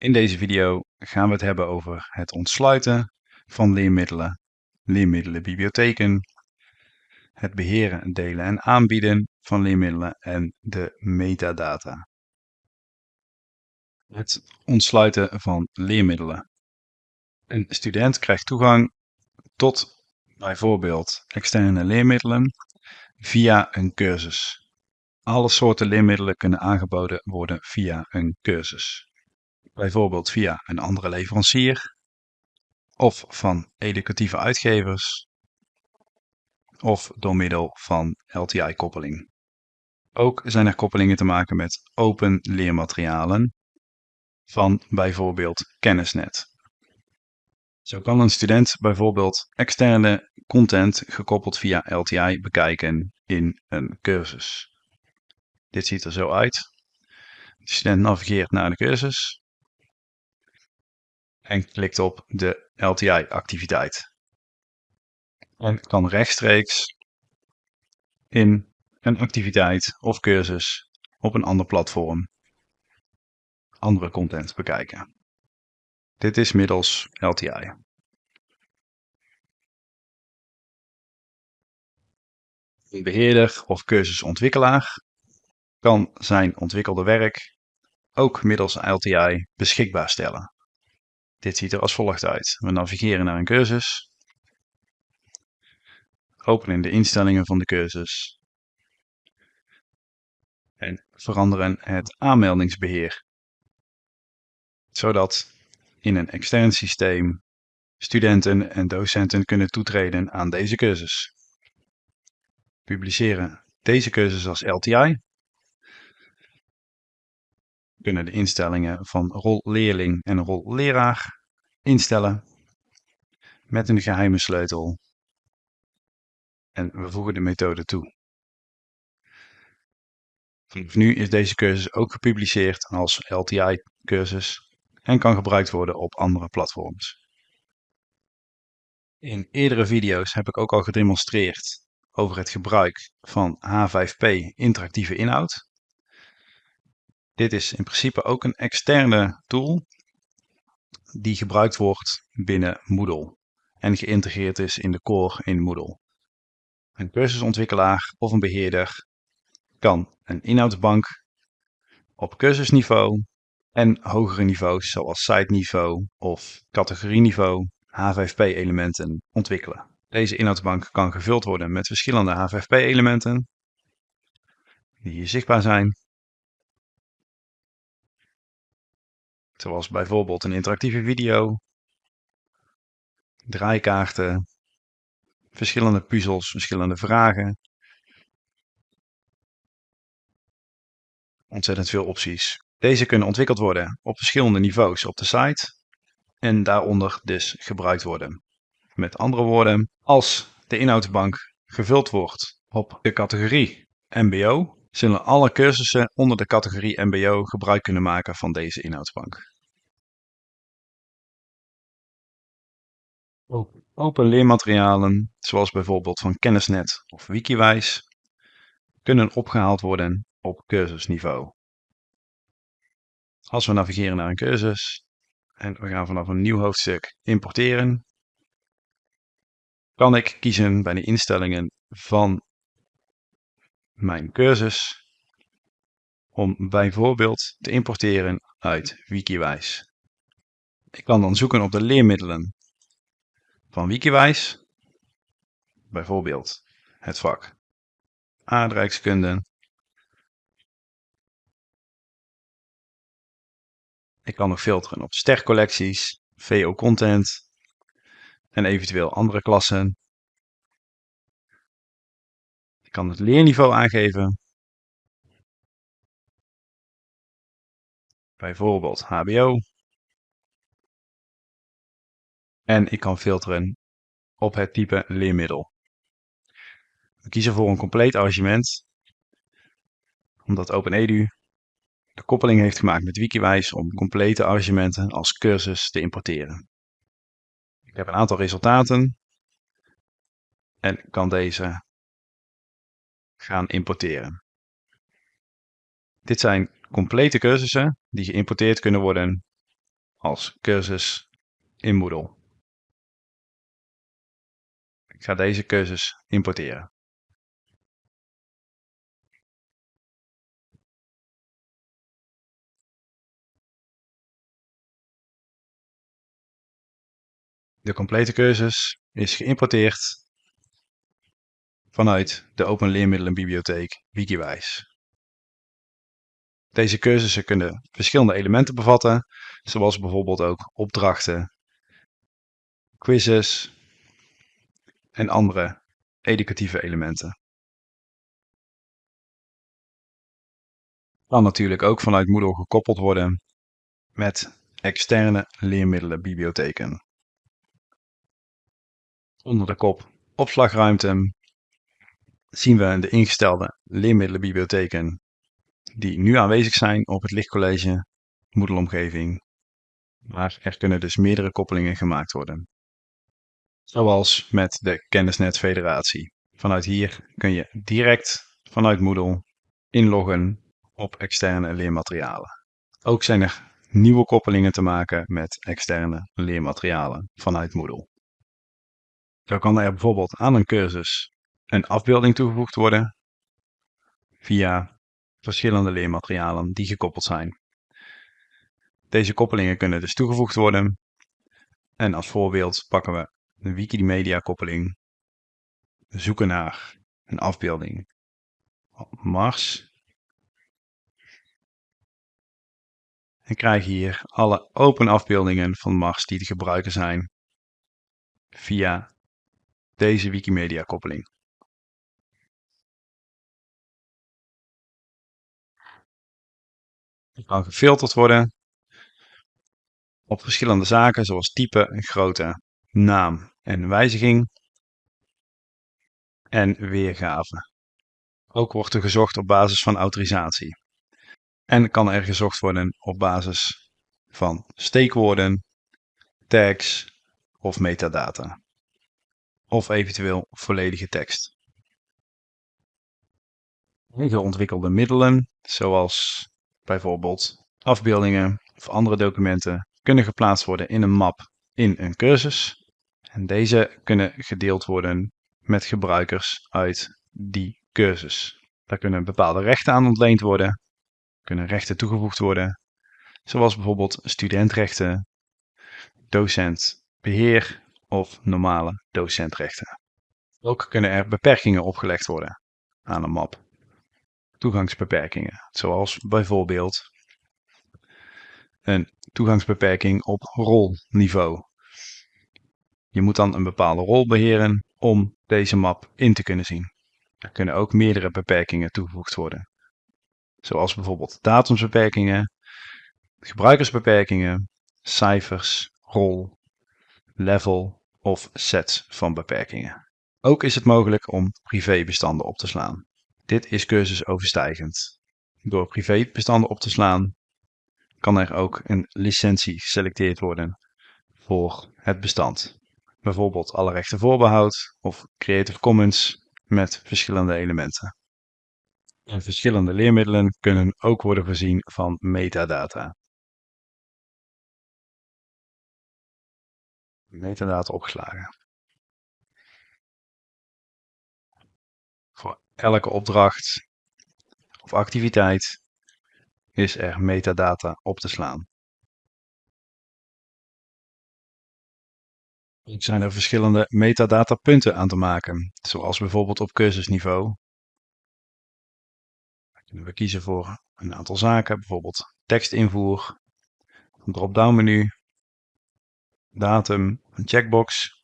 In deze video gaan we het hebben over het ontsluiten van leermiddelen, leermiddelenbibliotheken, het beheren, delen en aanbieden van leermiddelen en de metadata. Het ontsluiten van leermiddelen. Een student krijgt toegang tot bijvoorbeeld externe leermiddelen via een cursus. Alle soorten leermiddelen kunnen aangeboden worden via een cursus bijvoorbeeld via een andere leverancier of van educatieve uitgevers of door middel van LTI-koppeling. Ook zijn er koppelingen te maken met open leermaterialen van bijvoorbeeld Kennisnet. Zo kan een student bijvoorbeeld externe content gekoppeld via LTI bekijken in een cursus. Dit ziet er zo uit. De student navigeert naar de cursus en klikt op de LTI-activiteit. En kan rechtstreeks in een activiteit of cursus op een ander platform andere content bekijken. Dit is middels LTI. Een beheerder of cursusontwikkelaar kan zijn ontwikkelde werk ook middels LTI beschikbaar stellen. Dit ziet er als volgt uit. We navigeren naar een cursus. Openen de instellingen van de cursus. En veranderen het aanmeldingsbeheer. Zodat in een extern systeem studenten en docenten kunnen toetreden aan deze cursus. Publiceren deze cursus als LTI. Kunnen de instellingen van rol leerling en rol leraar instellen met een geheime sleutel. En we voegen de methode toe. Nu is deze cursus ook gepubliceerd als LTI-cursus en kan gebruikt worden op andere platforms. In eerdere video's heb ik ook al gedemonstreerd over het gebruik van H5P interactieve inhoud. Dit is in principe ook een externe tool die gebruikt wordt binnen Moodle en geïntegreerd is in de core in Moodle. Een cursusontwikkelaar of een beheerder kan een inhoudsbank op cursusniveau en hogere niveaus zoals site-niveau of categorieniveau H5P-elementen ontwikkelen. Deze inhoudsbank kan gevuld worden met verschillende H5P-elementen die hier zichtbaar zijn Zoals bijvoorbeeld een interactieve video, draaikaarten, verschillende puzzels, verschillende vragen. Ontzettend veel opties. Deze kunnen ontwikkeld worden op verschillende niveaus op de site en daaronder dus gebruikt worden. Met andere woorden, als de inhoudsbank gevuld wordt op de categorie MBO, zullen alle cursussen onder de categorie MBO gebruik kunnen maken van deze inhoudsbank. Open leermaterialen, zoals bijvoorbeeld van Kennisnet of Wikiwijs, kunnen opgehaald worden op cursusniveau. Als we navigeren naar een cursus en we gaan vanaf een nieuw hoofdstuk importeren, kan ik kiezen bij de instellingen van mijn cursus om bijvoorbeeld te importeren uit Wikiwijs. Ik kan dan zoeken op de leermiddelen van Wikiwijs, bijvoorbeeld het vak aardrijkskunde. Ik kan nog filteren op stercollecties, VO-content en eventueel andere klassen. Ik kan het leerniveau aangeven. Bijvoorbeeld HBO. En ik kan filteren op het type leermiddel. We kiezen voor een compleet arrangement, omdat OpenEDU de koppeling heeft gemaakt met Wikiwijs om complete arrangementen als cursus te importeren. Ik heb een aantal resultaten en kan deze gaan importeren. Dit zijn complete cursussen die geïmporteerd kunnen worden als cursus in Moodle. Ik ga deze cursus importeren. De complete cursus is geïmporteerd vanuit de Open Leermiddelenbibliotheek Wikiwijs. Deze cursussen kunnen verschillende elementen bevatten, zoals bijvoorbeeld ook opdrachten, quizzes en andere educatieve elementen. Kan natuurlijk ook vanuit Moodle gekoppeld worden met externe leermiddelenbibliotheken. Onder de kop opslagruimte zien we de ingestelde leermiddelenbibliotheken die nu aanwezig zijn op het lichtcollege Moodle-omgeving. Maar er kunnen dus meerdere koppelingen gemaakt worden. Zoals met de Kennisnet Federatie. Vanuit hier kun je direct vanuit Moodle inloggen op externe leermaterialen. Ook zijn er nieuwe koppelingen te maken met externe leermaterialen vanuit Moodle. Zo kan er bijvoorbeeld aan een cursus een afbeelding toegevoegd worden via verschillende leermaterialen die gekoppeld zijn. Deze koppelingen kunnen dus toegevoegd worden. En als voorbeeld pakken we de Wikimedia koppeling. Zoeken naar een afbeelding Mars. En krijgen hier alle open afbeeldingen van Mars die te gebruiken zijn via deze Wikimedia koppeling. Kan gefilterd worden op verschillende zaken zoals type, grootte, naam en wijziging en weergave. Ook wordt er gezocht op basis van autorisatie. En kan er gezocht worden op basis van steekwoorden, tags of metadata. Of eventueel volledige tekst. Ontwikkelde middelen, zoals bijvoorbeeld afbeeldingen of andere documenten, kunnen geplaatst worden in een map in een cursus. En deze kunnen gedeeld worden met gebruikers uit die cursus. Daar kunnen bepaalde rechten aan ontleend worden, kunnen rechten toegevoegd worden, zoals bijvoorbeeld studentrechten, docentbeheer of normale docentrechten. Ook kunnen er beperkingen opgelegd worden aan een map toegangsbeperkingen, zoals bijvoorbeeld een toegangsbeperking op rolniveau. Je moet dan een bepaalde rol beheren om deze map in te kunnen zien. Er kunnen ook meerdere beperkingen toegevoegd worden, zoals bijvoorbeeld datumsbeperkingen, gebruikersbeperkingen, cijfers, rol, level of sets van beperkingen. Ook is het mogelijk om privébestanden op te slaan. Dit is cursusoverstijgend. Door privébestanden op te slaan kan er ook een licentie geselecteerd worden voor het bestand. Bijvoorbeeld alle rechten voorbehoud of Creative Commons met verschillende elementen. En verschillende leermiddelen kunnen ook worden voorzien van metadata. Metadata opgeslagen. Elke opdracht of activiteit is er metadata op te slaan. Er zijn er verschillende metadatapunten aan te maken, zoals bijvoorbeeld op cursusniveau. Dan kunnen we kiezen voor een aantal zaken, bijvoorbeeld tekstinvoer, een drop-down menu, datum, een checkbox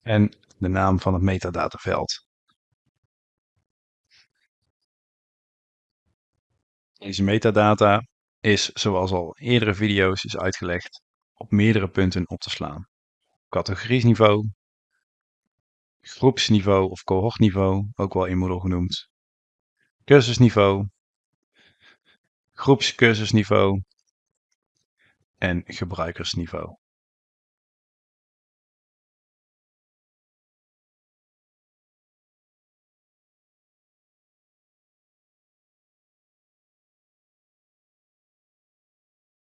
en de naam van het metadataveld. Deze metadata is, zoals al eerdere video's is uitgelegd, op meerdere punten op te slaan. Categoriesniveau, groepsniveau of cohortniveau, ook wel in Moodle genoemd, cursusniveau, groepscursusniveau en gebruikersniveau.